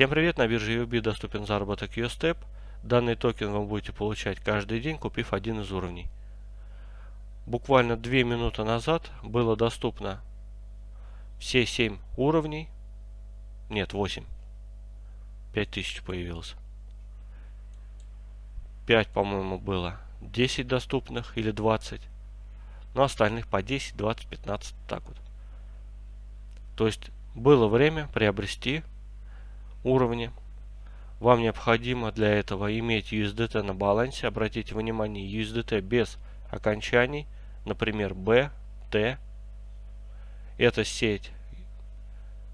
Всем привет, на бирже UB доступен заработок USTEP. Данный токен вы будете получать каждый день, купив один из уровней. Буквально 2 минуты назад было доступно все 7 уровней. Нет, 8. 5000 появилось. 5, по-моему, было. 10 доступных или 20. Но остальных по 10, 20, 15, так вот. То есть было время приобрести уровни. Вам необходимо для этого иметь USDT на балансе. Обратите внимание, USDT без окончаний, например, B, T. Это сеть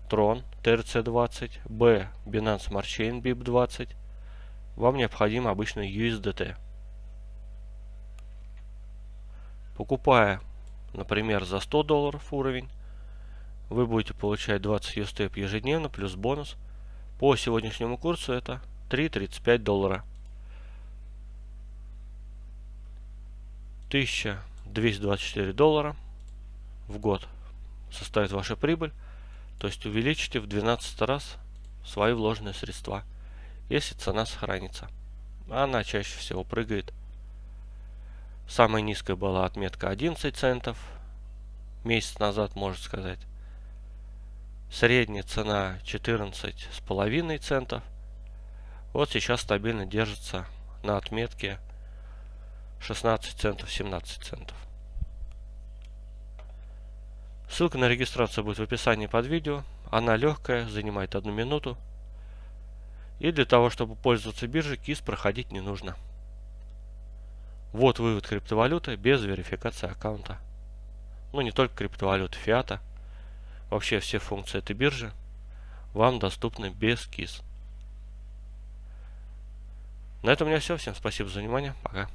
Tron TRC20, B Binance Smart Chain BIP20. Вам необходимо обычно USDT. Покупая, например, за 100 долларов уровень, вы будете получать 20 USTEP ежедневно плюс бонус. По сегодняшнему курсу это 3,35 доллара. 1224 доллара в год составит ваша прибыль. То есть увеличите в 12 раз свои вложенные средства, если цена сохранится. Она чаще всего прыгает. Самая низкая была отметка 11 центов. Месяц назад, можно сказать. Средняя цена 14 с половиной центов. Вот сейчас стабильно держится на отметке 16 центов, 17 центов. Ссылка на регистрацию будет в описании под видео. Она легкая, занимает одну минуту. И для того, чтобы пользоваться биржей, КИС проходить не нужно. Вот вывод криптовалюты без верификации аккаунта. Ну, не только криптовалюты, фиата. Вообще все функции этой биржи вам доступны без КИС. На этом у меня все. Всем спасибо за внимание. Пока.